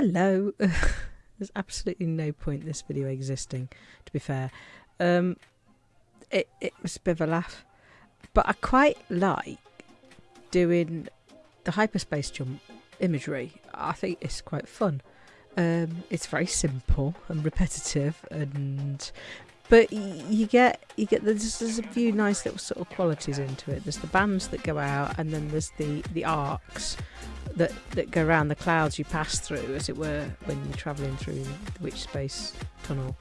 hello. There's absolutely no point in this video existing, to be fair. Um, it, it was a bit of a laugh. But I quite like doing the hyperspace jump imagery. I think it's quite fun. Um, it's very simple and repetitive, and but you get you get there's, there's a few nice little sort of qualities into it. There's the bands that go out, and then there's the the arcs that that go around the clouds you pass through, as it were, when you're travelling through the Witch Space tunnel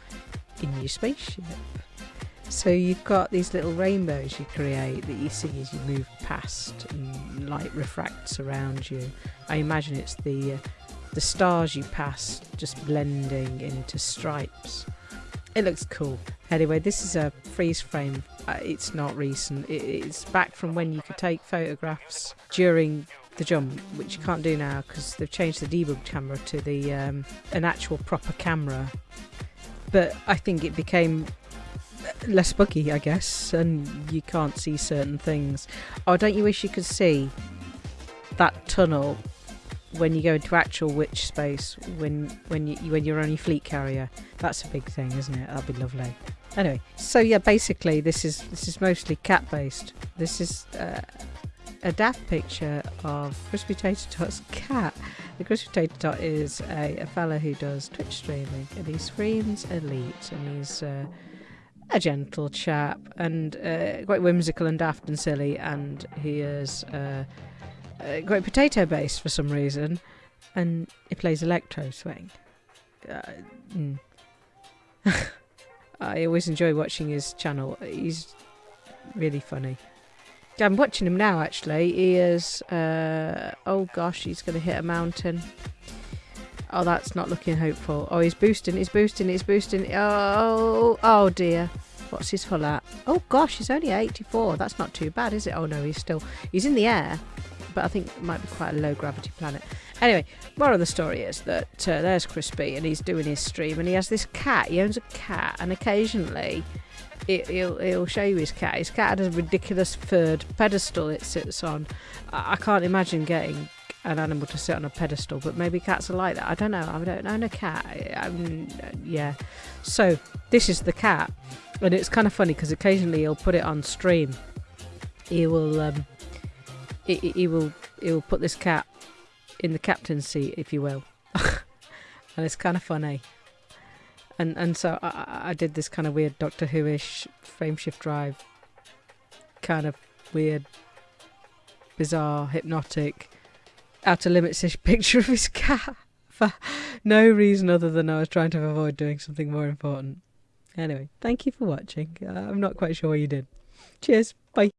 in your spaceship. So you've got these little rainbows you create that you see as you move past, and light refracts around you. I imagine it's the uh, the stars you pass just blending into stripes. It looks cool. Anyway, this is a freeze frame. Uh, it's not recent. It, it's back from when you could take photographs during the jump, which you can't do now because they've changed the debug camera to the um, an actual proper camera. But I think it became less buggy, I guess, and you can't see certain things. Oh, don't you wish you could see that tunnel when you go into actual witch space when when you when you're only fleet carrier? That's a big thing, isn't it? That'd be lovely. Anyway, so yeah, basically this is this is mostly cat based. This is uh, a daft picture of Crispy Tater Tot's cat. The Crispy Tater Tot is a, a fella who does Twitch streaming and he screams elite and he's uh, a gentle chap and uh, quite whimsical and daft and silly, and he is uh, quite potato based for some reason, and he plays electro swing. Uh, mm. I always enjoy watching his channel. He's really funny. I'm watching him now. Actually, he is. Uh, oh gosh, he's going to hit a mountain. Oh, that's not looking hopeful. Oh, he's boosting, he's boosting, he's boosting. Oh, oh dear. What's his hull at? Oh gosh, he's only 84. That's not too bad, is it? Oh no, he's still... He's in the air, but I think it might be quite a low gravity planet. Anyway, moral of the story is that uh, there's Crispy and he's doing his stream and he has this cat. He owns a cat and occasionally he'll, he'll show you his cat. His cat has a ridiculous furred pedestal it sits on. I can't imagine getting an animal to sit on a pedestal, but maybe cats are like that. I don't know. I don't own a cat. I'm, yeah. So this is the cat, and it's kind of funny because occasionally he'll put it on stream. He will, um, he, he will, he will put this cat in the captain's seat, if you will, and it's kind of funny. And and so I, I did this kind of weird Doctor Who-ish frameshift drive, kind of weird, bizarre, hypnotic outer limits ish picture of his cat for no reason other than I was trying to avoid doing something more important. Anyway, thank you for watching. Uh, I'm not quite sure what you did. Cheers. Bye.